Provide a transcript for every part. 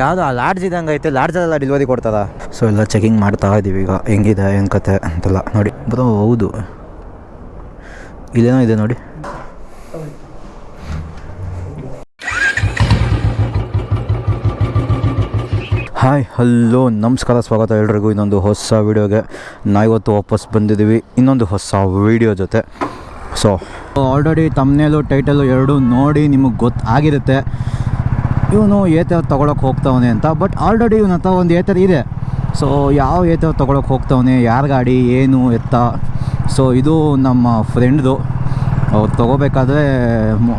ಯಾವುದು ಆ ಲಾಡ್ಜ್ ಇದ್ದಂಗೆ ಐತೆ ಲಾಡ್ಜಲ್ಲೆಲ್ಲ ಡೆಲಿವರಿ ಕೊಡ್ತದ? ಸೊ ಎಲ್ಲ ಚೆಕಿಂಗ್ ಮಾಡ್ತಾ ಇದ್ದೀವಿ ಈಗ, ಹೆಂಗಿದೆ, ಏನು ಕತೆ ಅಂತೆಲ್ಲ ನೋಡಿ. ಬರೋ, ಹೌದು. ಇಲ್ಲೇನೋ ಇದೆ ನೋಡಿ. ಹಾಯ್ ಹಲೋ ನಮಸ್ಕಾರ, ಸ್ವಾಗತ ಎಲ್ರಿಗೂ ಇನ್ನೊಂದು ಹೊಸ ವೀಡಿಯೋಗೆ ಇವತ್ತು ವಾಪಸ್ ಬಂದಿದ್ದೀವಿ, ಇನ್ನೊಂದು ಹೊಸ ವೀಡಿಯೋ ಜೊತೆ. ಸೊ ಆಲ್ರೆಡಿ ತಮ್ಮನೇಲು ಟೈಟಲು ಎರಡು ನೋಡಿ, ನಿಮಗೆ ಗೊತ್ತಾಗಿರುತ್ತೆ. ಇವನು ಏತರ್ ತೊಗೊಳಕ್ಕೆ ಹೋಗ್ತವನೆ ಅಂತ ಬಟ್ ಆಲ್ರೆಡಿ ಇವನ ಹತ್ರ ಒಂದು ಏತರ್ ಇದೆ. ಸೊ ಯಾವ ಏತರ್ ತೊಗೊಳಕ್ಕೆ ಹೋಗ್ತವನೆ, ಯಾರ ಗಾಡಿ, ಏನು, ಎತ್ತ? ಸೊ ಇದು ನಮ್ಮ ಫ್ರೆಂಡ್ದು ಅವ್ರು ತೊಗೋಬೇಕಾದ್ರೆ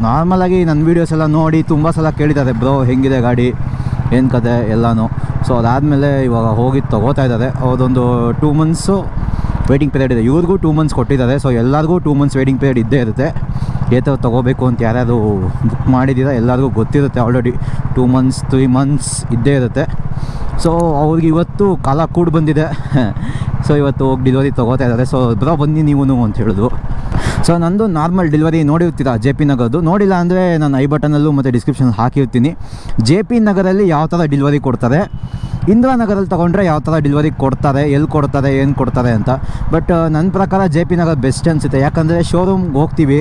ನಾರ್ಮಲಾಗಿ ನನ್ನ ವೀಡಿಯೋಸ್ ಎಲ್ಲ ನೋಡಿ ತುಂಬ ಸಲ ಕೇಳಿದ್ದಾರೆ, ಬ್ರೋ, ಹೆಂಗಿದೆ ಗಾಡಿ? ಏನು ಕತೆ? ಎಲ್ಲನೂ. ಸೊ ಅದಾದಮೇಲೆ ಇವಾಗ ಹೋಗಿ ತೊಗೋತಾ ಇದ್ದಾರೆ. ಅವ್ರದೊಂದು ಟೂ ಮಂತ್ಸು ವೇಟಿಂಗ್ ಪೀರಿಯಡ್ ಇದೆ. ಇವ್ರಿಗೂ ಟೂ ಮಂತ್ಸ್ ಕೊಟ್ಟಿದ್ದಾರೆ. ಸೊ ಎಲ್ಲರಿಗೂ ಟೂ ಮಂತ್ಸ್ ವೇಟಿಂಗ್ ಪೀರಿಯಡ್ ಇದ್ದೇ ಇರುತ್ತೆ. ಏತವ್ ತೊಗೋಬೇಕು ಅಂತ ಯಾರ್ಯಾರು ಬುಕ್ ಮಾಡಿದ್ದೀರಾ ಎಲ್ಲರಿಗೂ ಗೊತ್ತಿರುತ್ತೆ already two months three months ಇದ್ದೇ ಇರುತ್ತೆ. ಸೊ ಅವ್ರಿಗೆ ಇವತ್ತು ಕಾಲ ಕೂಡ ಬಂದಿದೆ. ಸೊ ಇವತ್ತು ಹೋಗಿ ಡಿಲಿವರಿ ತೊಗೋತಾ ಇದ್ದಾರೆ. ಸೊ ಬ್ರೋ, ಬನ್ನಿ ನೀವು ಅಂತ ಹೇಳಿದ್ರು. ಸೊ ನಂದು ನಾರ್ಮಲ್ ಡೆಲಿವರಿ ನೋಡಿರ್ತೀರಾ ಜೆ ಪಿ ನಗರದ್ದು ನೋಡಿಲ್ಲ ಅಂದರೆ ನಾನು ಐ ಬಟನಲ್ಲೂ ಮತ್ತು ಡಿಸ್ಕ್ರಿಪ್ಷನ್ ಹಾಕಿರ್ತೀನಿ. ಜೆ ಪಿ ನಗರಲ್ಲಿ ಯಾವ ಥರ ಡಿಲಿವರಿ ಕೊಡ್ತಾರೆ? ಇಂದಿರಾನಗರಲ್ಲಿ ತೊಗೊಂಡ್ರೆ ಯಾವ ಥರ ಡೆಲಿವರಿ ಕೊಡ್ತಾರೆ ಎಲ್ಲಿ ಕೊಡ್ತಾರೆ ಏನು ಕೊಡ್ತಾರೆ ಅಂತ. ಬಟ್ ನನ್ನ ಪ್ರಕಾರ ಜೆ ಪಿ ನಗರ ಬೆಸ್ಟ್ ಅನಿಸುತ್ತೆ ಯಾಕಂದರೆ ಶೋರೂಮ್ಗೆ ಹೋಗ್ತೀವಿ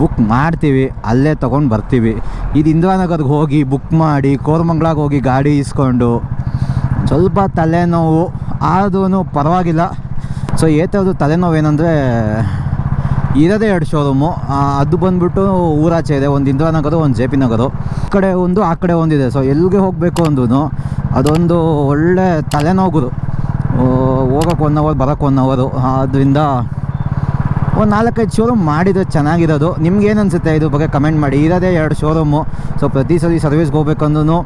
ಬುಕ್ ಮಾಡ್ತೀವಿ, ಅಲ್ಲೇ ತೊಗೊಂಡು ಬರ್ತೀವಿ. ಇದು ಇಂದಿರಾನಗರ್ಗೆ ಹೋಗಿ ಬುಕ್ ಮಾಡಿ ಕೋರ್ಮಂಗ್ಳಾಗೆ ಹೋಗಿ ಗಾಡಿ ಇಸ್ಕೊಂಡು, ಸ್ವಲ್ಪ ತಲೆನೋವು ಆದ್ರೂ ಪರವಾಗಿಲ್ಲ. ಸೊ ಏತದ್ದು ತಲೆನೋವು ಏನಂದರೆ ಇರೋದೇ ಎರಡು ಶೋರೂಮು ಅದು ಬಂದ್ಬಿಟ್ಟು ಊರಾಚೆ ಇದೆ, ಒಂದು ಇಂದಿರಾನಗರ, ಒಂದು ಜೆ ಪಿ ನಗರು. ಈ ಕಡೆ ಒಂದು, ಆ ಕಡೆ ಒಂದಿದೆ. ಸೊ ಎಲ್ಲಿಗೆ ಹೋಗಬೇಕು ಅಂದ್ರೂ ಅದೊಂದು ಒಳ್ಳೆ ತಲೆನೋವುಗಳು ಹೋಗೋಕೆ ಒನ್ ಅವರ್ ಬರೋಕ್ಕೆ ಒನ್ ಅವರು ಆದ್ದರಿಂದ ಒಂದು ನಾಲ್ಕೈದು ಶೋರೂಮ್ ಮಾಡಿದರೆ ಚೆನ್ನಾಗಿರೋದು. ನಿಮ್ಗೇನು ಅನಿಸುತ್ತೆ? ಇದ್ರ ಬಗ್ಗೆ ಕಮೆಂಟ್ ಮಾಡಿ. ಇರೋದೇ ಎರಡು ಶೋರೂಮು ಸೊ ಪ್ರತಿ ಸರಿ ಸರ್ವಿಸ್ಗೆ ಹೋಗ್ಬೇಕಂದ್ರೂ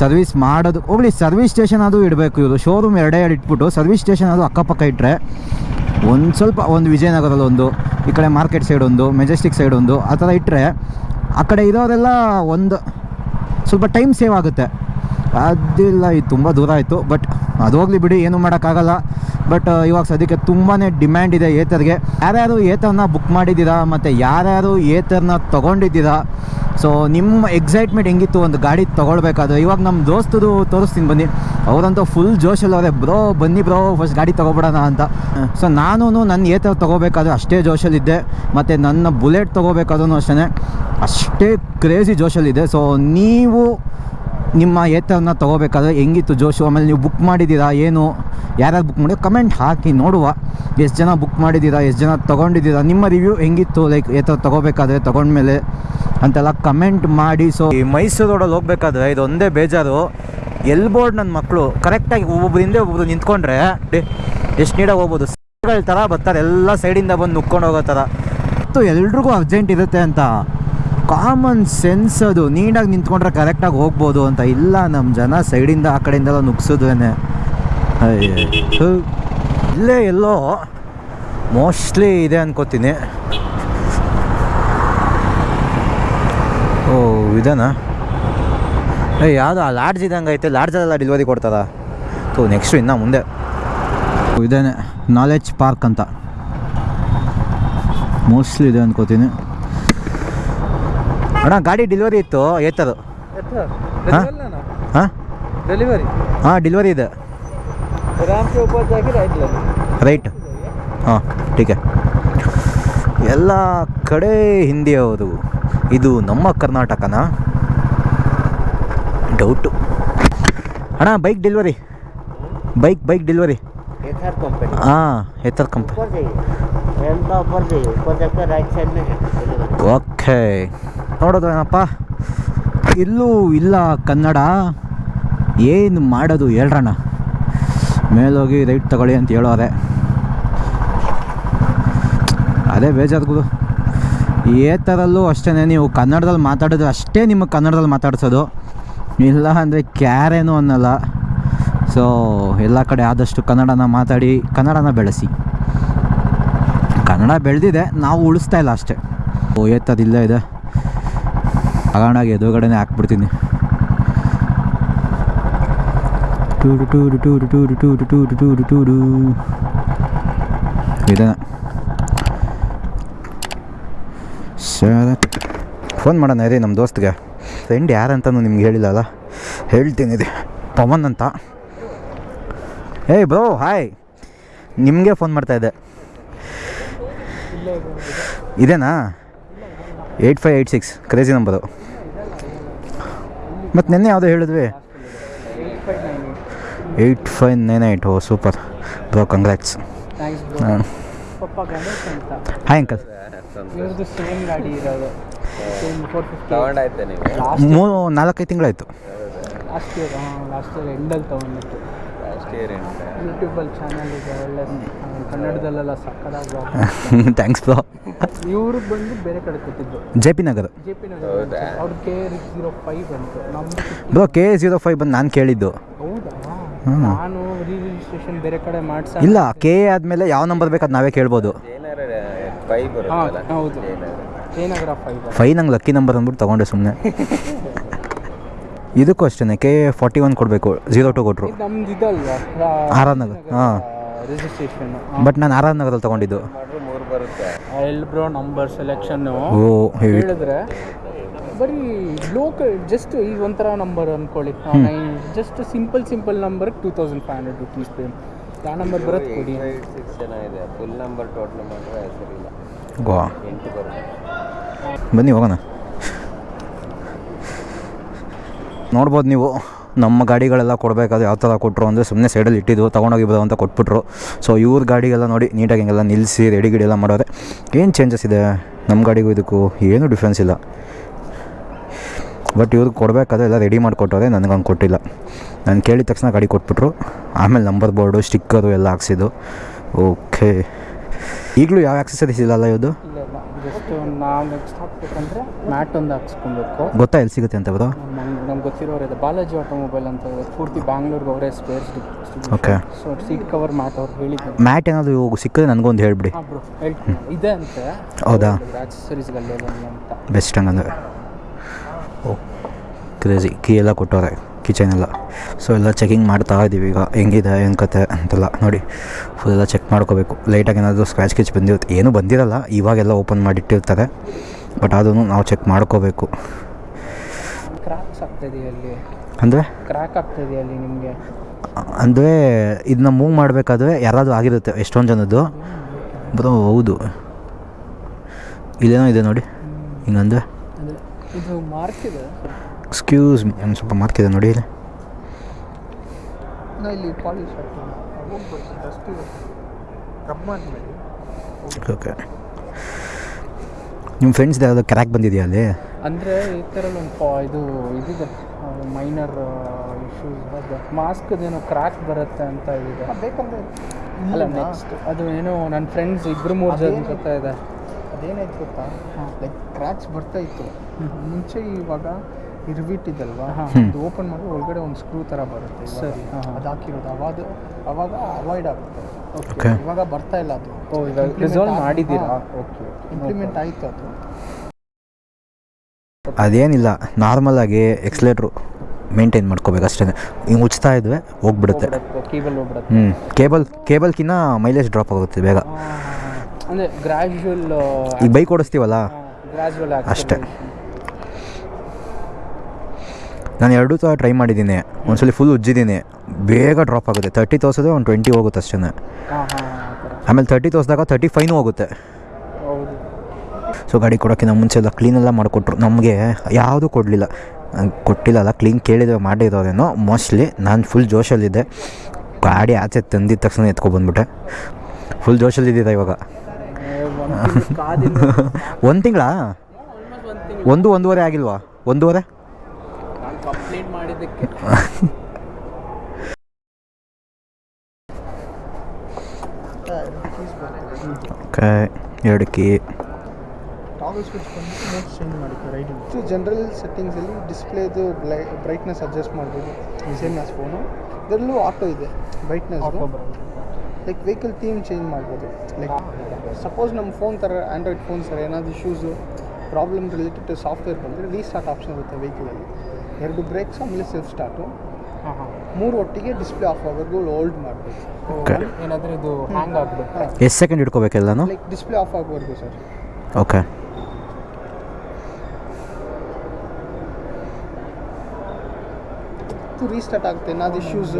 ಸರ್ವಿಸ್ ಮಾಡೋದು. ಹೋಗಲಿ ಸರ್ವಿಸ್ ಸ್ಟೇಷನ್ ಅದು ಇಡಬೇಕು. ಇವರು ಶೋರೂಮ್ ಎರಡೇ ಎರಡು ಇಟ್ಬಿಟ್ಟು ಸರ್ವಿಸ್ ಸ್ಟೇಷನ್ ಅದು ಅಕ್ಕಪಕ್ಕ ಇಟ್ಟರೆ ಒಂದು ಸ್ವಲ್ಪ ಒಂದು ವಿಜಯನಗರದಲ್ಲೊಂದು ಈ ಕಡೆ ಮಾರ್ಕೆಟ್ ಸೈಡ್ ಒಂದು ಮೆಜೆಸ್ಟಿಕ್ ಸೈಡ್ ಒಂದು, ಆ ಥರ ಇಟ್ಟರೆ ಆ ಕಡೆ ಇರೋರೆಲ್ಲ ಒಂದು ಸ್ವಲ್ಪ ಟೈಮ್ ಸೇವ್ ಆಗುತ್ತೆ. ಅದಿಲ್ಲ ಇದು ತುಂಬ ದೂರ ಆಯಿತು. ಬಟ್ ಅದು ಹೋಗಲಿ ಬಿಡಿ, ಏನು ಮಾಡೋಕ್ಕಾಗಲ್ಲ. ಬಟ್ ಇವಾಗ ಸದ್ಯಕ್ಕೆ ತುಂಬಾ ಡಿಮ್ಯಾಂಡ್ ಇದೆ ಏತರ್ಗೆ. ಯಾರ್ಯಾರು ಏತರನ್ನ ಬುಕ್ ಮಾಡಿದ್ದೀರಾ, ಮತ್ತು ಯಾರ್ಯಾರು ಏತರ್ನ ತೊಗೊಂಡಿದ್ದೀರಾ? ಸೊ ನಿಮ್ಮ ಎಕ್ಸೈಟ್ಮೆಂಟ್ ಹೆಂಗಿತ್ತು? ಒಂದು ಗಾಡಿ ತೊಗೊಳ್ಬೇಕಾದ್ರೆ. ಇವಾಗ ನಮ್ಮ ದೋಸ್ತದು ತೋರಿಸ್ತೀನಿ ಬನ್ನಿ. ಅವರಂತೂ ಫುಲ್ ಜೋಶಲ್ಲವ್ರೆ ಬ್ರೋ, ಬನ್ನಿ ಬ್ರೋ ಫಸ್ಟ್ ಗಾಡಿ ತೊಗೊಬಿಡೋಣ ಅಂತ. ಸೊ ನಾನು ನನ್ನ ಏತರ್ ತೊಗೋಬೇಕಾದ್ರೆ ಅಷ್ಟೇ ಜೋಶಲ್ಲಿದ್ದೆ. ಮತ್ತು ನನ್ನ ಬುಲೆಟ್ ತೊಗೋಬೇಕಾದ್ರೂ ಅಷ್ಟೇ ಅಷ್ಟೇ ಕ್ರೇಜಿ ಜೋಶಲ್ಲಿದೆ ಸೊ ನೀವು ನಿಮ್ಮ ಏತವನ್ನು ತೊಗೋಬೇಕಾದ್ರೆ ಹೆಂಗಿತ್ತು ಜೋಶು? ಆಮೇಲೆ ನೀವು ಬುಕ್ ಮಾಡಿದ್ದೀರಾ, ಏನು? ಯಾರ್ಯಾರು ಬುಕ್ ಮಾಡಿ ಕಮೆಂಟ್ ಹಾಕಿ ನೋಡುವ. ಎಷ್ಟು ಜನ ಬುಕ್ ಮಾಡಿದ್ದೀರಾ, ಎಷ್ಟು ಜನ ತೊಗೊಂಡಿದ್ದೀರಾ? ನಿಮ್ಮ ರಿವ್ಯೂ ಹೆಂಗಿತ್ತು? ಲೈಕ್ ಏತ ತೊಗೋಬೇಕಾದ್ರೆ ತೊಗೊಂಡ್ಮೇಲೆ ಅಂತೆಲ್ಲ ಕಮೆಂಟ್ ಮಾಡಿ. ಸೊ ಈ ಮೈಸೂರು ರೋಡಲ್ಲಿ ಹೋಗ್ಬೇಕಾದ್ರೆ ಒಂದೇ ಬೇಜಾರು. ಎಲ್ ಬೋರ್ಡ್ ನನ್ನ ಮಕ್ಕಳು ಕರೆಕ್ಟಾಗಿ ಒಬ್ಬೊಬ್ರು ಹಿಂದೆ ಒಬ್ಬೊಬ್ರು ನಿಂತ್ಕೊಂಡ್ರೆ ಎಷ್ಟು ನೀಡಾಗಿ ಹೋಗ್ಬೋದು. ಸರ್ಗಳ ಥರ ಬರ್ತಾರೆ, ಎಲ್ಲ ಸೈಡಿಂದ ಬಂದು ನುಕ್ಕೊಂಡು ಹೋಗೋ ಥರ ಮತ್ತು ಎಲ್ರಿಗೂ ಅರ್ಜೆಂಟ್ ಇರುತ್ತೆ ಅಂತ. ಕಾಮನ್ ಸೆನ್ಸ್ ಅದು. ನೀಟಾಗಿ ನಿಂತ್ಕೊಂಡ್ರೆ ಕರೆಕ್ಟಾಗಿ ಹೋಗ್ಬೋದು ಅಂತ. ಇಲ್ಲ ನಮ್ಮ ಜನ ಸೈಡಿಂದ ಆ ಕಡೆಯಿಂದೆಲ್ಲ ನುಗ್ಸಿದ್ವೇನೆ ಇಲ್ಲೇ ಎಲ್ಲೋ ಮೋಸ್ಟ್ಲಿ ಇದೆ ಅನ್ಕೋತೀನಿ. ಓ, ಇದೇನಾ? ಏ ಯಾವುದು? ಆ ಲಾಡ್ಜ್ ಇದ್ದಂಗೆ ಐತೆ. ಲಾಡ್ಜಲ್ಲೆಲ್ಲ ಡೆಲಿವರಿ ಕೊಡ್ತಾರ? ಸೊ ನೆಕ್ಸ್ಟು ಇನ್ನು ಮುಂದೆ. ಇದೇನೆ ನಾಲೆಜ್ ಪಾರ್ಕ್ ಅಂತ. ಮೋಸ್ಟ್ಲಿ ಇದೆ ಅನ್ಕೋತೀನಿ. ಅಣ್ಣ ಗಾಡಿ ಡೆಲಿವರಿ ಇತ್ತು ಏತದು ಹಾಂ? ಡೆಲಿವರಿ ಹಾಂ? ಡೆಲಿವರಿ ಇದೆ. ರೈಟ್ ಹಾಂ ಟೀಕೆ ಎಲ್ಲ ಕಡೆ ಹಿಂದಿ ಹೌದು. ಇದು ನಮ್ಮ ಕರ್ನಾಟಕನ? ಡೌಟು ಅಣ್ಣ bike delivery bike bike delivery ಹಾಂ ಎತ್ತರ್ ಕಂಪನಿ ಓಕೆ ನೋಡೋದು ಏನಪ್ಪ? ಇಲ್ಲೂ ಇಲ್ಲ ಕನ್ನಡ. ಏನು ಮಾಡೋದು ಹೇಳ್ರಣ್ಣ. ಮೇಲೋಗಿ ರೈಟ್ ತಗೊಳ್ಳಿ ಅಂತ ಹೇಳೋದೆ ಅದೇ. ಬೇಜಾರ್ಗುದು ಏ ಥರಲ್ಲೂ ಅಷ್ಟೇ ನೀವು ಕನ್ನಡದಲ್ಲಿ ಮಾತಾಡಿದ್ರೆ ಅಷ್ಟೇ ನಿಮಗೆ ಕನ್ನಡದಲ್ಲಿ ಮಾತಾಡ್ಸೋದು. ಇಲ್ಲ ಅಂದರೆ ಕ್ಯಾರೇನು ಅನ್ನಲ್ಲ. ಸೊ ಎಲ್ಲ ಕಡೆ ಆದಷ್ಟು ಕನ್ನಡನ ಮಾತಾಡಿ, ಕನ್ನಡನ ಬೆಳೆಸಿ. ಕನ್ನಡ ಬೆಳೆದಿದೆ, ನಾವು ಉಳಿಸ್ತಾ ಇಲ್ಲ ಅಷ್ಟೇ. ಓ ಏತದಿಲ್ಲ ಇದೆ. ತಗೊಂಡಾಗಿ ಎದುರುಗಡೆನೇ ಹಾಕ್ಬಿಡ್ತೀನಿ. Tour tour tour tour tour tour tour tour ಇದನ್ನ ಸರಿ. ಫೋನ್ ಮಾಡೋಣ ಇದೆ ನಮ್ಮ ದೋಸ್ತ್ಗೆ. ಫ್ರೆಂಡ್ ಯಾರಂತನೂ ನಿಮ್ಗೆ ಹೇಳಿಲ್ಲಲ್ಲ ಹೇಳ್ತೀನಿ ಇದೆ ಪವನ್ ಅಂತ. ಏಯ್ ಬ್ರೋ, ಹಾಯ್. ನಿಮಗೆ ಫೋನ್ ಮಾಡ್ತಾಯಿದ್ದೆ ಇದೇನಾ? Eight five eight six. Crazy number. ಮತ್ತು ನಿನ್ನೆ ಯಾವುದೋ ಹೇಳಿದ್ವಿ. Eight five nine eight oh super bro congrats thanks ಹಾಂ ಹಾಯ್ ಅಂಕಲ್ ಮೂರು ನಾಲ್ಕೈದು ತಿಂಗಳಾಯಿತು. ಲಾಸ್ಟ್ ಇಯರ್ ಹಾಂ ಲಾಸ್ಟ್ ಇಯರ್ ಎಂಡಲ್ಲಿ ತೊಗೊಂಡಿತ್ತು ಯೂಟ್ಯೂಬಲ್ಲಿ ಚಾನಲ್ ಇದೆ ಒಳ್ಳೆ ಕನ್ನಡದಲ್ಲೆಲ್ಲ ಸಕ್ಕದಾಗಿ ಥ್ಯಾಂಕ್ಸ್ ಬ್ರೋ ಇವರು ಬಂದು ಬೇರೆ ಕಡೆ ಕೊಟ್ಟಿದ್ದು. J P Nagar. J P ನಗರ ಅವ್ರ ಕೆ ಜೀರೋ ಫೈವ್ ಬಂತು ಬ್ರೋ ಕೆ ಜೀರೋ ಫೈವ್ ಬಂದು ನಾನು ಕೇಳಿದ್ದು. ಹೌದಾ? ನಾನು ರೀ ರಿಜಿಸ್ಟ್ರೇಷನ್ ಬೇರೆ ಕಡೆ ಮಾಡ್ಸ ಇಲ್ಲ ಕೆ ಆದಮೇಲೆ ಯಾವ ನಂಬರ್ ಬೇಕು ಅದು ನಾವೇ ಕೇಳ್ಬೋದು. ಹೌದು. ಫೈ ನಂಗೆ ಲಕ್ಕಿ ನಂಬರ್ ಅಂದ್ಬಿಟ್ಟು ತಗೊಂಡೆ ಸುಮ್ಮನೆ ಇದಕ್ಕೂ ಅಷ್ಟೇ ಕೆ ಫಾರ್ಟಿ ಒನ್ ಕೊಡಬೇಕು ಜೀರೋ ಟು ಕೊಟ್ಟರು ಇದು ನಮ್ದು ಇದಲ್ವಾ ಆರ್ ಆರ್ ನಗರ್ ಹಾಂ ರಿಜಿಸ್ಟ್ರೇಷನ್ ಬಟ್ ನಾನು ಆರಾಮ್ ನಗರದಲ್ಲಿ ತಗೊಂಡಿದ್ದು ತೊಗೊಂಡಿದ್ದು ಮೂರು ಬರುತ್ತೆ. ಎಲ್ ಬ್ರೋ ನಂಬರ್ ಸೆಲೆಕ್ಷನ್ನು ಓ ಹೇಳಿದ್ರೆ ಬರೀ ಲೋಕಲ್ ಜಸ್ಟ್ ಈಗ ಒಂಥರ ನಂಬರ್ ಅಂದ್ಕೊಳ್ಳಿ just simple simple number two thousand five hundred rupees pay ಯಾವ ನಂಬರ್ ಬರುತ್ತೆ ಕೊಡಿ. ಸಿಕ್ಸ್ ಚೆನ್ನಾಗಿದೆ ಫುಲ್ ನಂಬರ್ ಟೋಟಲ್ ಮಾಡಿದ್ರೆ ಇಲ್ಲ ಗೋವಾ ಎಂಟು ಬರುತ್ತೆ. ಬನ್ನಿ ಹೋಗೋಣ. ನೋಡ್ಬೋದು ನೀವು. ನಮ್ಮ ಗಾಡಿಗಳೆಲ್ಲ ಕೊಡಬೇಕಾದ್ರೆ ಯಾವ ಥರ ಕೊಟ್ಟರು ಅಂದರೆ ಸುಮ್ಮನೆ ಸೈಡಲ್ಲಿ ಇಟ್ಟಿದ್ದು ತೊಗೊಂಡೋಗಿ ಬರೋ ಅಂತ ಕೊಟ್ಬಿಟ್ರು. ಸೊ ಇವ್ರ ಗಾಡಿಗೆಲ್ಲ ನೋಡಿ ನೀಟಾಗಿ ಹಿಂಗೆಲ್ಲ ನಿಲ್ಲಿಸಿ ರೆಡಿ ಗಿಡಿ ಎಲ್ಲ ಮಾಡೋರೆ. ಏನು ಚೇಂಜಸ್ ಇದೆ ನಮ್ಮ ಗಾಡಿಗೂ ಇದಕ್ಕೂ? ಏನೂ ಡಿಫ್ರೆನ್ಸ್ ಇಲ್ಲ. ಬಟ್ ಇವ್ರಿಗೆ ಕೊಡಬೇಕಾದ್ರೆ ಎಲ್ಲ ರೆಡಿ ಮಾಡಿಕೊಟ್ಟವ್ರೆ ನನಗೆ ಹಂಗೆ ಕೊಟ್ಟಿಲ್ಲ. ನಾನು ಕೇಳಿದ ತಕ್ಷಣ ಗಾಡಿ ಕೊಟ್ಬಿಟ್ರು. ಆಮೇಲೆ ನಂಬರ್ ಬೋರ್ಡು ಸ್ಟಿಕ್ಕರು ಎಲ್ಲ ಹಾಕ್ಸಿದ್ದು. ಓಕೆ ಈಗಲೂ ಯಾವ ಆಕ್ಸೆಸರೀಸ್ ಇಲ್ಲಲ್ಲ ಇದು ಗೊತ್ತಾ ಎಲ್ಲಿ ಸಿಗುತ್ತೆ ಅಂತ ಬರೋ ನಮ್ಗೆ ಗೊತ್ತಿರೋರು ಇದೆ. ಬಾಲಾಜಿ ಆಟೋಮೊಬೈಲ್ ಅಂತ ಇದೆ. ಪೂರ್ತಿ ಬ್ಯಾಂಗ್ಳೂರ್ಗೆ ಅವರೇ spares okay so seat cover mat ಅವ್ರು ಹೇಳಿದ್ರು. ಮ್ಯಾಟ್ ಏನಾದರೂ ಇವಾಗ ಸಿಕ್ಕಿದ್ರೆ ನನಗೊಂದು ಹೇಳ್ಬಿಡಿ. ಹಾಂ ಬ್ರೋ ಹೇಳ್ತೀನಿ. ಇದೆ ಅಂತೆ. ಹೌದಾ? ಆಕ್ಸಸರೀಸ್ಗಲ್ಲೇ ಅಂತ. ಬೆಸ್ಟ್ ಹಂಗಂದ್ರೆ. ಓ ಕ್ರೇಜಿ ಕೀ ಎಲ್ಲ ಕೊಟ್ಟವ್ರೆ ಕಿಚನ್ ಎಲ್ಲ. ಸೊ ಎಲ್ಲ ಚೆಕಿಂಗ್ ಮಾಡ್ತಾ ಇದ್ದೀವಿ ಈಗ. ಹೆಂಗಿದೆ ಏನು ಕತೆ ಅಂತೆಲ್ಲ. ನೋಡಿ ಫುಲ್ ಎಲ್ಲ ಚೆಕ್ ಮಾಡ್ಕೋಬೇಕು. ಲೈಟಾಗಿ ಏನಾದರೂ ಸ್ಕ್ರ್ಯಾಚ್ ಕಿಚ್ ಬಂದಿರುತ್ತೆ. ಏನೂ ಬಂದಿರಲ್ಲ. ಇವಾಗೆಲ್ಲ ಓಪನ್ ಮಾಡಿಟ್ಟಿರ್ತಾರೆ. ಬಟ್ ಅದನ್ನು ನಾವು ಚೆಕ್ ಮಾಡ್ಕೋಬೇಕು. ಅಂದರೆ? ಕ್ರ್ಯಾಕ್ ನಿಮಗೆ. ಅಂದರೆ ಇದನ್ನ ಮೂವ್ ಮಾಡಬೇಕಾದ್ರೆ ಯಾರಾದರೂ ಆಗಿರುತ್ತೆ ಎಷ್ಟೊಂದು ಜನದ್ದು. ಬ್ರೋ ಹೌದು. ಇಲ್ಲೇನೋ ಇದೆ ನೋಡಿ. ಹಿಂಗಂದ್ರೆ? ಇದು ಮಾರ್ಕ್ ಇದೆ. ಎಕ್ಸ್ಕ್ಯೂಸ್ ಮೀ ಒಂದು ಸ್ವಲ್ಪ ಮಾರ್ಕಿದೆ ನೋಡಿ ಇಲ್ಲಿ. ಇಲ್ಲಿ ಡಸ್ಟ್ ಇದೆ ನೋಡಿ ಮಾಡಿಬಿಡಿ ಓಕೆ ನಿಮ್ಮ ಫ್ರೆಂಡ್ಸ್ ಯಾವುದೋ ಕ್ರ್ಯಾಕ್ ಬಂದಿದೆಯಾ ಅಲ್ಲಿ? ಅಂದರೆ ಈ ಥರ ಒಂದು ಪಾ ಇದು ಇದಿದೆ ಮೈನರ್ ಇಶ್ಯೂಸ್ ಅದು. ಮಾಸ್ಕ್ದೇನೋ ಕ್ರ್ಯಾಕ್ ಬರುತ್ತೆ ಅಂತ ಇದೆ. ಬೇಕಂದ್ರೆ ಅಲ್ಲ ನೆಕ್ಸ್ಟ್ ಅದು ಏನೋ ನನ್ನ ಫ್ರೆಂಡ್ಸ್ ಇಬ್ಬರು ಮೂರು ಜನ ಬರ್ತಾ ಇದೆ. ಅದೇನಾಯ್ತು ಗೊತ್ತಾ? ಲೈಕ್ ಕ್ರ್ಯಾಕ್ಸ್ ಬರ್ತಾ ಇತ್ತು. ಮುಂಚೆ ಇವಾಗ ಇರ್ಬಿಟ್ಟಿದ್ದಲ್ವಾ ಹಾಂ. ಅದು ಓಪನ್ ಮಾಡಿ ಒಳಗಡೆ ಒಂದು ಸ್ಕ್ರೂ ಥರ ಬರುತ್ತೆ. ಸರಿ. ಅದು ಹಾಕಿರೋದು. ಅವಾಗ ಅವಾಗ ಅವಾಯ್ಡ್ ಆಗುತ್ತೆ. ಓಕೆ ಇವಾಗ ಬರ್ತಾ ಇಲ್ಲ ಅದು. ಓ ಇವಾಗ Implement ರಿಸಾಲ್ವ್ ಮಾಡಿದ್ದೀರಾ? ಓಕೆ ಇಂಪ್ಲಿಮೆಂಟ್ ಆಯಿತು ಅದು. ಅದೇನಿಲ್ಲ ನಾರ್ಮಲಾಗಿ ಎಕ್ಸ್ಲೇಟ್ರು ಮೇಂಟೈನ್ ಮಾಡ್ಕೋಬೇಕು ಅಷ್ಟೇ. ಹಿಂಗೆ ಉಚ್ತಾ ಇದ್ವಿ ಹೋಗ್ಬಿಡುತ್ತೆ. ಕೇಬಲ್ ಹೋಗ್ಬಿಡುತ್ತೆ. ಹ್ಞೂ ಕೇಬಲ್ ಕೇಬಲ್ಕಿನ್ನ ಮೈಲೇಜ್ ಡ್ರಾಪ್ ಆಗುತ್ತೆ ಬೇಗ. ಅಂದರೆ ಗ್ರ್ಯಾಜುವಲ್ ಈಗ ಬೈಕ್ ಓಡಿಸ್ತೀವಲ್ಲ? ಗ್ರ್ಯಾಜುವಲ್ ಅಷ್ಟೇ. ನಾನು ಎರಡೂ ಸಹ ಟ್ರೈ ಮಾಡಿದ್ದೀನಿ. ಒಂದ್ಸಲಿ ಫುಲ್ ಉಜ್ಜಿದ್ದೀನಿ. ಬೇಗ ಡ್ರಾಪ್ ಆಗುತ್ತೆ. ತರ್ಟಿ ತೋರ್ಸೋದು ಒಂದು ಟ್ವೆಂಟಿ ಹೋಗುತ್ತೆ ಅಷ್ಟೇ ಆಮೇಲೆ ತರ್ಟಿ ತೋರಿಸಿದಾಗ ತರ್ಟಿ ಫೈನು ಹೋಗುತ್ತೆ. ಸೊ ಗಾಡಿ ಕೊಡೋಕ್ಕಿಂತ ಮುಂಚೆ ಎಲ್ಲ ಕ್ಲೀನೆಲ್ಲ ಮಾಡಿಕೊಟ್ರು. ನಮಗೆ ಯಾವುದೂ ಕೊಡಲಿಲ್ಲ. ಕೊಟ್ಟಿಲ್ಲಲ್ಲ ಕ್ಲೀನ್ ಕೇಳಿದ್ರೆ ಮಾಡಿರೋದೇನೋ ಮೋಸ್ಟ್ಲಿ ನಾನು ಫುಲ್ ಜೋಶಲ್ಲಿದ್ದೆ. ಗಾಡಿ ಆಚೆ ತಂದಿದ ತಕ್ಷಣ ಎತ್ಕೊಬಂದ್ಬಿಟ್ಟೆ. ಫುಲ್ ಜೋಶಲ್ಲಿದ್ದಿದೆ ಇವಾಗ. ಒಂದು ತಿಂಗಳಾ? ಒಂದು ಒಂದೂವರೆ ಆಗಿಲ್ವಾ? ಒಂದೂವರೆ? ಓಕೆ ಎರಡು ಕೀ ಟಾಗಲ್ ಸ್ವಿಚ್ ಬಂದ್ಬಿಟ್ಟು ಮೋಡ್ ಚೇಂಜ್ ಮಾಡಿತ್ತು ರೈಟಿಂಗ್ ಇದು ಜನರಲ್ ಸೆಟ್ಟಿಂಗ್ಸಲ್ಲಿ ಡಿಸ್ಪ್ಲೇದು ಬ್ಲೈ ಬ್ರೈಟ್ನೆಸ್ ಅಡ್ಜಸ್ಟ್ ಮಾಡ್ಬೋದು. ಸೇಮ್ ಆಸ್ ಫೋನು ಇದರಲ್ಲೂ ಆಟೋ ಇದೆ brightness like vehicle theme change ಮಾಡ್ಬೋದು. ಲೈಕ್ ಸಪೋಸ್ ನಮ್ಮ ಫೋನ್ ಥರ ಆ್ಯಂಡ್ರಾಯ್ಡ್ ಫೋನ್ಸ್ ಥರ ಏನಾದರೂ issues problem related to software ಬಂದರೆ ರೀಸ್ಟಾರ್ಟ್ ಆಪ್ಷನ್ ಇರುತ್ತೆ ವೆಹಿಕಲಲ್ಲಿ ಎರಡು ಬ್ರೇಕ್ಸ್ ಆಮೇಲೆ ಸೆಲ್ಫ್ ಸ್ಟಾರ್ಟು ಹಾಂ ಹಾಂ. ಮೂರು ಒಟ್ಟಿಗೆ ಡಿಸ್ಪ್ಲೇ ಆಫ್ ಆಗೋದು ಹೋಲ್ಡ್ ಮಾಡಬೇಕು ಓಕೆ. ಏನಾದರೂ ಇದು ಹ್ಯಾಂಗ್ ಆಗಬೇಕು ಎಷ್ಟು ಸೆಕೆಂಡ್ ಇಟ್ಕೋಬೇಕೆಲ್ಲ ಲೈಕ್ ಡಿಸ್ಪ್ಲೇ ಆಫ್ ಆಗೋವರೆಗೂ ಸರ್. ಓಕೆ ಮತ್ತು ರೀಸ್ಟಾರ್ಟ್ ಆಗುತ್ತೆ. ಏನಾದ್ರು ಇಶ್ಯೂಸ್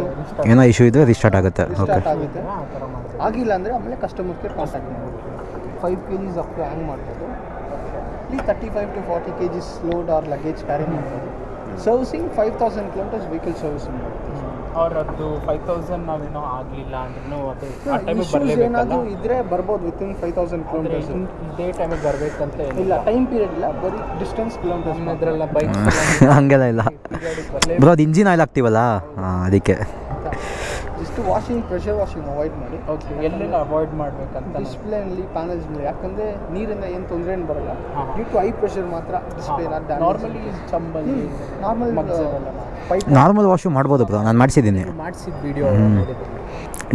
ಏನೋ ಇಶ್ಯೂ ಇದ್ದರೆ ರೀಸ್ಟಾರ್ಟ್ ಆಗುತ್ತೆ. ಓಕೆ ಆಗುತ್ತೆ. ಆಗಿಲ್ಲ ಅಂದರೆ ಆಮೇಲೆ ಕಸ್ಟಮರ್ ಕೇರ್ ಕಾಂಟ್ಯಾಕ್ಟ್ ಮಾಡ್ಬೋದು. Five K Gs up hang ಮಾಡ್ಬೋದು ಇಲ್ಲಿ thirty five to forty K Gs load or luggage carry ಮಾಡ್ಬೋದು servicing five thousand kilometres vehicle servicing ಅವ್ರದ್ದು ಫೈವ್ ತೌಸಂಡ್ ನಾವೇನೋ ಆಗಲಿಲ್ಲ ಅಂದ್ರೂ ಅದು ಆ ಟೈಮಿಗೆ ಇಶ್ಯೂಸ್ ಬರಲೇಬೇಕಲ್ಲ? ಏನಾದರೂ ಇದ್ದರೆ ಬರ್ಬೋದು ಇನ್ ಫೈವ್ ತೌಸಂಡ್ ಅಂದರೆ ಕಿಲೋಮೀಟರ್ಸ್ ಇದೇ ಟೈಮಿಗೆ ಬರಬೇಕಂತ ಇಲ್ಲ ಟೈಮ್ ಪೀರಿಯಡ್ ಇಲ್ಲ ಬರೀ ಡಿಸ್ಟೆನ್ಸ್ ಕಿಲೋಮೀಟರ್ಸ್ ನಮ್ಮದ್ರೆಲ್ಲ ಬೈಕ್ ಹಂಗೆಲ್ಲ ಇಲ್ಲ. ಬ್ರೋ ಅದು ಇಂಜಿನ್ ಆಯಿಲ್ ಹಾಕ್ತೀವಲ್ಲ? ಹಾಂ ಅದಕ್ಕೆ. Just washing pressure washing avoid ಮಾಡಿ. ಓಕೆ ಎಲ್ಲೆಲ್ಲ ಅವಾಯ್ಡ್ ಮಾಡಬೇಕಂತ ಡಿಸ್ಪ್ಲೇನಲ್ಲಿ ಪ್ಯಾನಲ್ಸ್ ಮೇಲೆ ಯಾಕಂದರೆ ನೀರಿಂದ ಏನು ತೊಂದರೆ ಏನು ಬರಲ್ಲ. ಹಾ. ಡ್ಯೂ ಟು ಐ ಪ್ರೆಷರ್ ಮಾತ್ರ ಡಿಸ್ಪ್ಲೇನ ನಾರ್ಮಲಿ ಚಂಬಲ್ಲಿ ನಾರ್ಮಲ್ ಪೈಪ್ ನಾರ್ಮಲ್ ವಾಷಿಂಗ್ ಮಾಡ್ಬೋದು ಬ್ರೋ ನಾನು ಮಾಡಿಸಿದ್ದೀನಿ. ಮಾಡಿಸಿದ ವಿಡಿಯೋ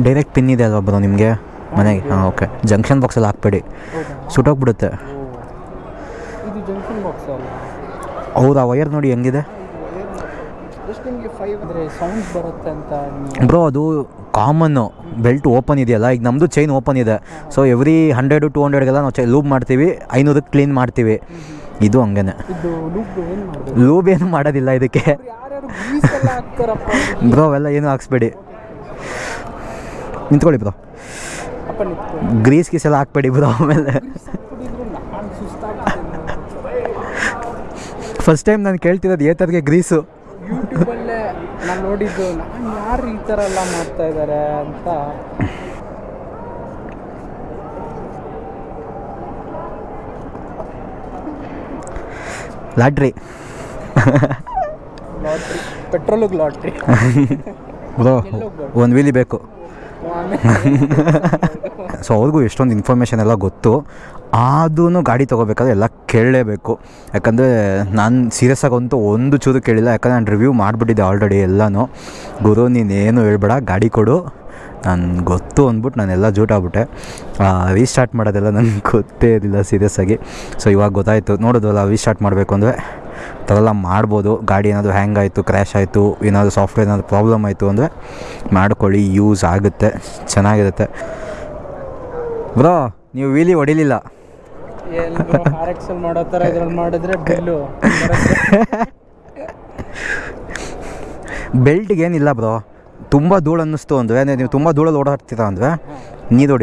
ಡೈರೆಕ್ಟ್ ಪಿನ್ ಇದೆ ಅಲ್ವಾ ಬ್ರೋ ನಿಮಗೆ? ಮನೆಗೆ? ಹಾಂ ಓಕೆ ಜಂಕ್ಷನ್ ಬಾಕ್ಸಲ್ಲಿ ಹಾಕ್ಬೇಡಿ. ಸುಟ್ಟೋಗ್ಬಿಡುತ್ತೆ ಇದು ಜಂಕ್ಷನ್ ಬಾಕ್ಸ್ ಅಲ್ಲ? ಹೌದು? ಆ ವೈರ್ ನೋಡಿ ಹೆಂಗಿದೆ? ಫೈವ್ ಅಂದರೆ ಸೌಂಡ್ಸ್ ಬರುತ್ತೆ ಅಂತ ಬ್ರೋ ಅದು ಕಾಮನ್ನು ಬೆಲ್ಟ್ ಓಪನ್ ಇದೆಯಲ್ಲ? ಈಗ ನಮ್ಮದು ಚೈನ್ ಓಪನ್ ಇದೆ. ಸೊ ಎವ್ರಿ ಹಂಡ್ರೆಡು ಟು ಹಂಡ್ರೆಡ್ಗೆಲ್ಲ ನಾವು ಚೈ ಲೂಬ್ ಮಾಡ್ತೀವಿ. ಐನೂರಕ್ಕೆ ಕ್ಲೀನ್ ಮಾಡ್ತೀವಿ. ಇದು ಹಂಗೇನೆ. ಲೂಬ್ ಏನು ಮಾಡೋದಿಲ್ಲ ಇದಕ್ಕೆ. ಬ್ರೋ ಅವೆಲ್ಲ ಏನು ಹಾಕ್ಸ್ಬೇಡಿ. ನಿಂತ್ಕೊಳ್ಳಿ ಬ್ರೋ ಗ್ರೀಸ್ ಗೀಸ್ ಎಲ್ಲ ಹಾಕ್ಬೇಡಿ ಬ್ರೋ ಆಮೇಲೆ. ಫಸ್ಟ್ ಟೈಮ್ ನಾನು ಕೇಳ್ತಿರೋದು ಏತರ್ಗೆ ಗ್ರೀಸು ನಾನು ನೋಡಿದ್ದು ನಾನು ಯಾರು ಈ ಥರ ಎಲ್ಲ ಮಾಡ್ತಾ ಇದ್ದಾರೆ ಅಂತ. ಲಾಟ್ರಿ. ಲಾಟ್ರಿ. ಪೆಟ್ರೋಲಿಗೆ ಲಾಟ್ರಿ. ಒಂದು ವೀಲಿ ಬೇಕು. ಸೊ ಅವ್ರಿಗೂ ಎಷ್ಟೊಂದು ಇನ್ಫಾರ್ಮೇಷನ್ ಎಲ್ಲ ಗೊತ್ತು. ಅದೂ ಗಾಡಿ ತೊಗೋಬೇಕಾದ್ರೆ ಎಲ್ಲ ಕೇಳಲೇಬೇಕು. ಯಾಕಂದರೆ ನಾನು ಸೀರಿಯಸ್ ಆಗಂತೂ ಒಂದು ಚೂರು ಕೇಳಿಲ್ಲ. ಯಾಕಂದರೆ ನಾನು ರಿವ್ಯೂ ಮಾಡಿಬಿಟ್ಟಿದ್ದೆ ಆಲ್ರೆಡಿ ಎಲ್ಲನೂ. ಗುರು, ನೀನೇನು ಹೇಳ್ಬೇಡ, ಗಾಡಿ ಕೊಡು. ನಾನು ಗೊತ್ತು ಅಂದ್ಬಿಟ್ಟು ನಾನೆಲ್ಲ ಜೂಟಾಗ್ಬಿಟ್ಟೆ ರೀಸ್ಟಾರ್ಟ್ ಮಾಡೋದೆಲ್ಲ ನನಗೆ ಗೊತ್ತೇ ಇರಲಿಲ್ಲ ಸೀರಿಯಸ್ಸಾಗಿ ಸೊ ಇವಾಗ ಗೊತ್ತಾಯಿತು. ನೋಡೋದಲ್ಲ ರೀಸ್ಟಾರ್ಟ್ ಮಾಡಬೇಕು ಅಂದರೆ ಥರ ಮಾಡ್ಬೋದು. ಗಾಡಿ ಏನಾದರೂ ಹ್ಯಾಂಗ್ ಆಯಿತು ಕ್ರ್ಯಾಶ್ ಆಯಿತು, ಏನಾದರೂ ಸಾಫ್ಟ್ವೇರ್ ಏನಾದರೂ ಪ್ರಾಬ್ಲಮ್ ಆಯಿತು ಅಂದರೆ ಮಾಡ್ಕೊಳ್ಳಿ ಯೂಸ್ ಆಗುತ್ತೆ. ಚೆನ್ನಾಗಿರುತ್ತೆ. ಬ್ರೋ ನೀವು ವೀಲಿ ಹೊಡಿಲಿಲ್ಲ ಎಲ್ಲರೂ ಆರ್ ಎಕ್ಸ್ ಎಲ್ ಮಾಡೋ ಥರ ಇದ್ರಲ್ಲಿ ಮಾಡಿದ್ರೆ ಬಿಲ್ಲು. ಬೆಲ್ಟ್ಗೆ ಏನಿಲ್ಲ ಬ್ರೋ ತುಂಬ ಧೂಳು ಅನ್ನಿಸ್ತು ಅಂದರೆ ನೀವು ತುಂಬ ಧೂಳಲ್ಲಿ ಓಡಾಡ್ತೀರಾ ಅಂದರೆ ನೀರು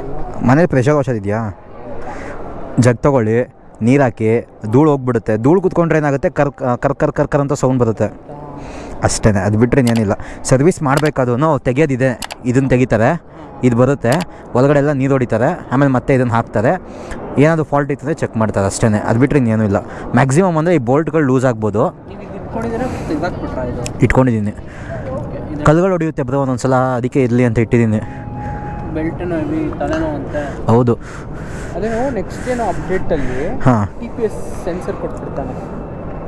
ಅಲ್ವಾ? ಮನೇಲಿ ಪ್ರೆಷರ್ ವಾಷರ್ ಇದೆಯಾ ಜಗ್ ತಗೊಳ್ಳಿ ನೀರು ಹಾಕಿ ಧೂಳು ಹೋಗ್ಬಿಡುತ್ತೆ. ಧೂಳು ಕುತ್ಕೊಂಡ್ರೆ ಏನಾಗುತ್ತೆ? ಕರ್ ಕರ್ ಕರ್ ಕರ್ ಕರ್ ಅಂತ ಸೌಂಡ್ ಬರುತ್ತೆ. ಅಷ್ಟೇ ಅದು ಬಿಟ್ಟರೆ ಏನಿಲ್ಲ ಸರ್ವಿಸ್ ಮಾಡಬೇಕಾದ್ರೂ ತೆಗೆಯೋದಿದೆ. ಇದನ್ನು ತೆಗಿತಾರೆ. ಇದು ಬರುತ್ತೆ. ಒಳಗಡೆ ಎಲ್ಲ ನೀರು ಹೊಡಿತಾರೆ. ಆಮೇಲೆ ಮತ್ತೆ ಇದನ್ನು ಹಾಕ್ತಾರೆ. ಏನಾದರೂ ಫಾಲ್ಟ್ ಇತ್ತಂದರೆ ಚೆಕ್ ಮಾಡ್ತಾರೆ ಅಷ್ಟೇ ಅದು ಬಿಟ್ಟರೆ ಇನ್ನೇನೂ ಇಲ್ಲ. ಮ್ಯಾಕ್ಸಿಮಮ್ ಅಂದರೆ ಈ ಬೋಲ್ಟ್ಗಳು ಲೂಸ್ ಆಗ್ಬೋದು. ಇಟ್ಕೊಂಡಿದ್ದೀನಿ. ಕಲ್ಗಳು ಹೊಡೆಯುತ್ತೆ ಬ್ರೋ ಒಂದೊಂದು ಸಲ ಅದಕ್ಕೆ ಇರಲಿ ಅಂತ ಇಟ್ಟಿದ್ದೀನಿ. ಹೌದು. ನೆಕ್ಸ್ಟ್ ಏನೋ ಅಪ್ಡೇಟಲ್ಲಿ ಹಾಂ. ಟಿ ಪಿ ಎಸ್ ಸೆನ್ಸರ್ ಕೊಟ್ಬಿಡ್ತಾನೆ.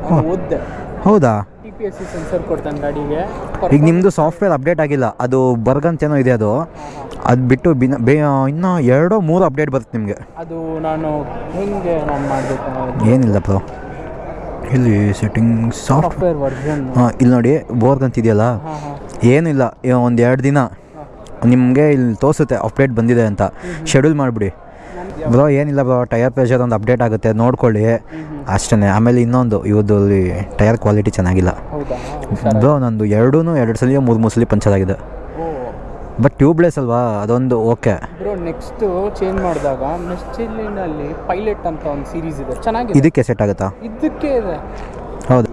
ಅವ್ನು ಓದ್ದೆ. ಹೌದಾ? T P S C sensor ಕೊಡ್ತಾನೆ ಗಾಡಿಗೆ. ಈಗ ನಿಮ್ಮದು ಸಾಫ್ಟ್ವೇರ್ ಅಪ್ಡೇಟ್ ಆಗಿಲ್ಲ. ಅದು ಬರ್ಗಂತೇನೋ ಇದೆ ಅದು. ಅದು ಬಿಟ್ಟು ಬಿನ ಬೇ ಇನ್ನೂ ಎರಡೋ ಮೂರು ಅಪ್ಡೇಟ್ ಬರುತ್ತೆ ನಿಮಗೆ. ಅದು ನಾನು ಹೆಂಗೆ ನಾನು ಮಾಡಬೇಕು ಏನಿಲ್ಲ ಬ್ರೋ ಇಲ್ಲಿ ಸೆಟ್ಟಿಂಗ್ ಸಾಫ್ಟ್ ಸಾಫ್ಟ್ವೇರ್ ವರ್ಜನ್ ಹಾಂ ಇಲ್ಲಿ ನೋಡಿ ಬೋರ್ಗ್ ಅಂತ ಇದೆಯಲ್ಲ ಹಾಂ ಹಾಂ. ಏನಿಲ್ಲ ಒಂದು ಎರಡು ದಿನ ನಿಮಗೆ ಇಲ್ಲಿ ತೋರಿಸುತ್ತೆ ಅಪ್ಡೇಟ್ ಬಂದಿದೆ ಅಂತ. ಶೆಡ್ಯೂಲ್ ಮಾಡಿಬಿಡಿ. ಬ್ರೋ ಏನಿಲ್ಲ ಬ್ರೋ ಟೈರ್ ಪ್ರೆಷರ್ ಒಂದು ಅಪ್ಡೇಟ್ ಆಗುತ್ತೆ ನೋಡ್ಕೊಳ್ಳಿ. ಅಷ್ಟೇ ಆಮೇಲೆ ಇನ್ನೊಂದು ಇವತ್ತು ಟೈರ್ ಕ್ವಾಲಿಟಿ ಚೆನ್ನಾಗಿಲ್ಲ. ಬ್ರೋ ನಂದು ಎರಡೂ ಎರಡು ಸಲ ಮೂರು ಮೂರು ಸಲ ಪಂಚರ್ ಆಗಿದೆ. ಬಟ್ ಟ್ಯೂಬ್ಲೆಸ್ ಅಲ್ವಾ? ಅದೊಂದು ಓಕೆ ಬ್ರೋ ನೆಕ್ಸ್ಟ್ ಚೇಂಜ್ ಮಾಡಿದಾಗ ಮೆಸ್ಚಿಲಿನಲ್ಲಿ ಪೈಲಟ್ ಅಂತ ಒಂದು ಸೀರೀಸ್ ಇದೆ. ಚೆನ್ನಾಗಿದೆ. ಇದಕ್ಕೆ ಸೆಟ್ ಆಗುತ್ತಾ? ಇದಕ್ಕೆ ಇದೆ. ಹೌದು.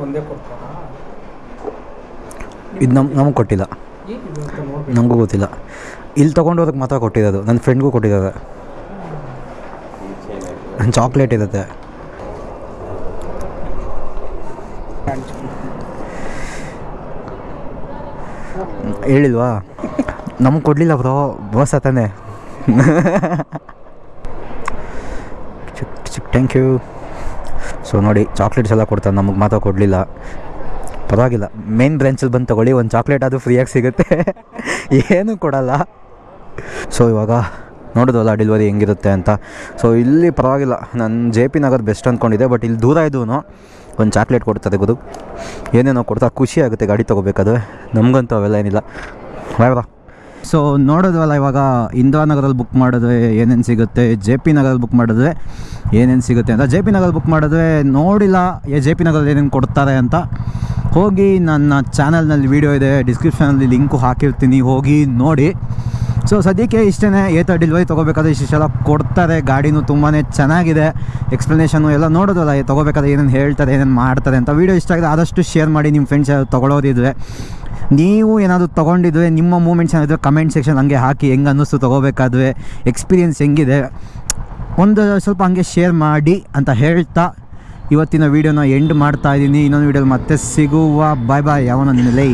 ಒಂದೇ ಇದು ನಮ್ಮ ನಮಗೆ ಕೊಟ್ಟಿಲ್ಲ. ನನಗೂ ಗೊತ್ತಿಲ್ಲ. ಇಲ್ಲಿ ತೊಗೊಂಡೋದಕ್ಕೆ ಮಾತ್ರ ಕೊಟ್ಟಿರೋದು. ನನ್ನ ಫ್ರೆಂಡ್ಗೂ ಕೊಟ್ಟಿದ್ದಾರೆ. ಚಾಕ್ಲೇಟ್ ಇರುತ್ತೆ ಹೇಳಿಲ್ವಾ? ನಮಗೆ ಕೊಡಲಿಲ್ಲ ಬ್ರೋ, ಬಸ್ ಚಿಕ್ ಥ್ಯಾಂಕ್ ಯು ಸೊ ನೋಡಿ ಚಾಕ್ಲೇಟ್ಸ್ ಎಲ್ಲ ಕೊಡ್ತಾರೆ, ನಮಗೆ ಮಾತ್ರ ಕೊಡಲಿಲ್ಲ. ಪರವಾಗಿಲ್ಲ ಮೇನ್ ಬ್ರ್ಯಾಂಚಲ್ಲಿ ಬಂದು ತೊಗೊಳ್ಳಿ, ಒಂದು ಚಾಕ್ಲೇಟ್ ಅದು ಫ್ರೀಯಾಗಿ ಸಿಗುತ್ತೆ. ಏನೂ ಕೊಡಲ್ಲ. ಸೊ ಇವಾಗ ನೋಡೋದಲ್ಲ ಡೆಲಿವರಿ ಹೆಂಗಿರುತ್ತೆ ಅಂತ. ಸೊ ಇಲ್ಲಿ ಪರವಾಗಿಲ್ಲ. ನಾನು ಜೆ ಪಿ ನಗರ್ ಬೆಸ್ಟ್ ಅಂದ್ಕೊಂಡಿದ್ದೆ ಬಟ್ ಇಲ್ಲಿ ದೂರ ಇದ್ದೂ ಒಂದು ಚಾಕ್ಲೇಟ್ ಕೊಡ್ತಾರೆ ಗುರು. ಏನೇನೋ ಕೊಡ್ತಾ ಖುಷಿ ಆಗುತ್ತೆ ಗಾಡಿ ತೊಗೋಬೇಕಾದ್ರೆ. ನಮಗಂತೂ ಅವೆಲ್ಲ ಏನಿಲ್ಲ. ಬಾಯ್ ಸೊ ನೋಡೋದ್ವಲ್ಲ ಇವಾಗ ಇಂದಿರಾನಗರಲ್ಲಿ ಬುಕ್ ಮಾಡಿದ್ರೆ ಏನೇನು ಸಿಗುತ್ತೆ ಜೆ ಪಿ ನಗರಲ್ಲಿ ಬುಕ್ ಮಾಡಿದ್ರೆ ಏನೇನು ಸಿಗುತ್ತೆ ಅಂತ. ಜೆ ಪಿ ನಗರಲ್ಲಿ ಬುಕ್ ಮಾಡಿದ್ರೆ ನೋಡಿಲ್ಲ ಜೆ ಪಿ ನಗರಲ್ಲಿ ಏನೇನು ಕೊಡ್ತಾರೆ ಅಂತ. ಹೋಗಿ ನನ್ನ ಚಾನಲ್ನಲ್ಲಿ ವೀಡಿಯೋ ಇದೆ ಡಿಸ್ಕ್ರಿಪ್ಷನಲ್ಲಿ ಲಿಂಕು ಹಾಕಿರ್ತೀನಿ. ಹೋಗಿ ನೋಡಿ. ಸೊ ಸದ್ಯಕ್ಕೆ ಇಷ್ಟೇ ಏತ ತಗೋಬೇಕಾದ್ರೆ ತೊಗೋಬೇಕಾದ್ರೆ ಇಷ್ಟೆಲ್ಲ ಕೊಡ್ತಾರೆ. ಗಾಡಿನೂ ತುಂಬಾ ಚೆನ್ನಾಗಿದೆ. ಎಕ್ಸ್ಪ್ಲನೇಷನು ಎಲ್ಲ ನೋಡೋದಲ್ಲ ತೊಗೋಬೇಕಾದ್ರೆ ಏನೇನು ಹೇಳ್ತಾರೆ, ಏನೇನು ಮಾಡ್ತಾರೆ ಅಂತ ವೀಡಿಯೋ ಇಷ್ಟ ಆಗಿದೆ, ಆದಷ್ಟು ಶೇರ್ ಮಾಡಿ ನಿಮ್ಮ ಫ್ರೆಂಡ್ಸ್ ತೊಗೊಳೋದಿದ್ರೆ ನೀವು ಏನಾದರೂ ತೊಗೊಂಡಿದ್ರೆ, ನಿಮ್ಮ ಮೂಮೆಂಟ್ಸ್ ಏನಾದರೂ ಕಮೆಂಟ್ ಸೆಕ್ಷನ್ ಹಂಗೆ ಹಾಕಿ ಹೆಂಗೆ ಅನ್ನಿಸ್ತು ತೊಗೋಬೇಕಾದ್ರೆ ಎಕ್ಸ್ಪೀರಿಯೆನ್ಸ್ ಹೆಂಗಿದೆ, ಒಂದು ಸ್ವಲ್ಪ ಹಂಗೆ ಶೇರ್ ಮಾಡಿ ಅಂತ ಹೇಳ್ತಾ ಇವತ್ತಿನ ವೀಡಿಯೋನ ಎಂಡ್ ಮಾಡ್ತಾ ಇದ್ದೀನಿ. ಇನ್ನೊಂದು ವೀಡಿಯೋಲಿ ಮತ್ತೆ ಸಿಗುವ. ಬಾಯ್ ಬಾಯ್ ಯಾವನ ನಿನ್ನ ಲೈ